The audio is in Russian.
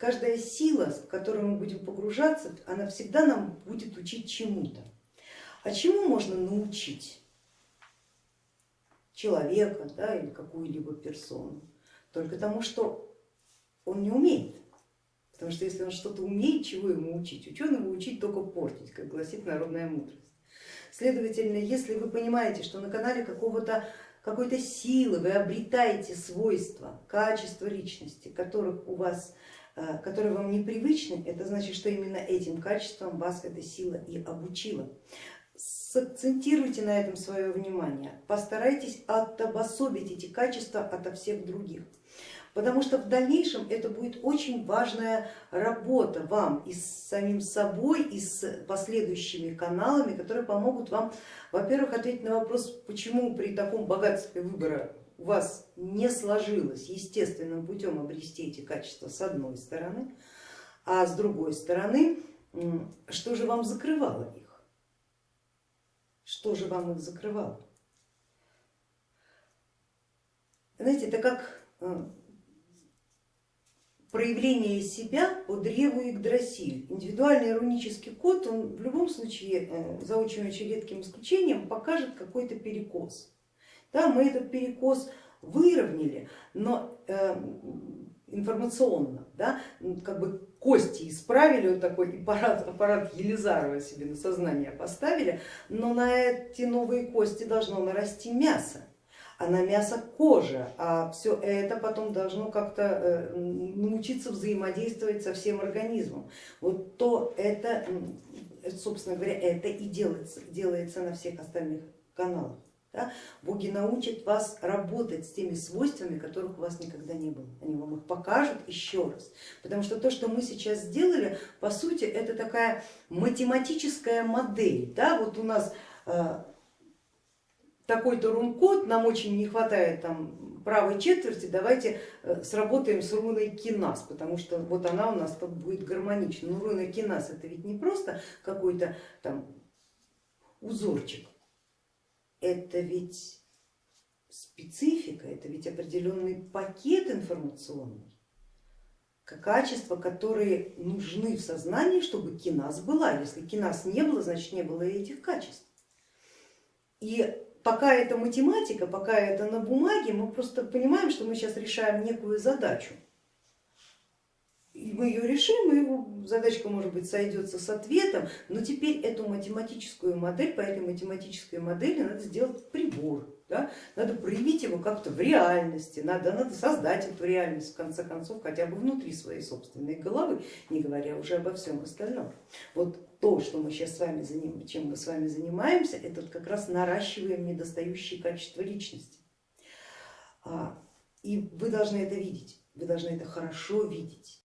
каждая сила, в которую мы будем погружаться, она всегда нам будет учить чему-то. А чему можно научить человека да, или какую-либо персону? Только тому, что он не умеет. Потому что если он что-то умеет, чего ему учить? Ученого учить только портить, как гласит народная мудрость. Следовательно, если вы понимаете, что на канале какого-то какой-то силы вы обретаете свойства, качества личности, которых у вас, которые вам непривычны, это значит, что именно этим качеством вас эта сила и обучила. Сакцентируйте на этом свое внимание, постарайтесь отобособить эти качества ото всех других потому что в дальнейшем это будет очень важная работа вам и с самим собой, и с последующими каналами, которые помогут вам, во-первых, ответить на вопрос, почему при таком богатстве выбора у вас не сложилось естественным путем обрести эти качества с одной стороны, а с другой стороны, что же вам закрывало их? Что же вам их закрывало? Знаете, это как э, проявление себя по древу Игдрасиль. Индивидуальный рунический код, он в любом случае, э, за очень-очень редким исключением, покажет какой-то перекос. Да, мы этот перекос выровняли, но э, информационно, да, как бы кости исправили, вот такой аппарат, аппарат Елизарова себе на сознание поставили, но на эти новые кости должно нарасти мясо а на мясо кожа, а все это потом должно как-то э, научиться взаимодействовать со всем организмом. Вот то это, собственно говоря, это и делается, делается на всех остальных каналах. Да? Боги научат вас работать с теми свойствами, которых у вас никогда не было. Они вам их покажут еще раз. Потому что то, что мы сейчас сделали, по сути, это такая математическая модель. Да? Вот у нас э, такой-то рун-код, нам очень не хватает там правой четверти, давайте э, сработаем с руной кинас, потому что вот она у нас тут будет гармонична. Но руна кинас это ведь не просто какой-то там узорчик, это ведь специфика, это ведь определенный пакет информационный, качества, которые нужны в сознании, чтобы кинас была. Если кинас не было, значит не было и этих качеств. И пока это математика, пока это на бумаге, мы просто понимаем, что мы сейчас решаем некую задачу. Мы ее решим, и его задачка может быть сойдется с ответом, но теперь эту математическую модель, по этой математической модели надо сделать прибор, да? надо проявить его как-то в реальности, надо, надо создать эту реальность в конце концов хотя бы внутри своей собственной головы, не говоря уже обо всем остальном. Вот то, что мы сейчас с вами заним, чем мы с вами занимаемся, это как раз наращиваем недостающие качества личности. А, и вы должны это видеть, вы должны это хорошо видеть.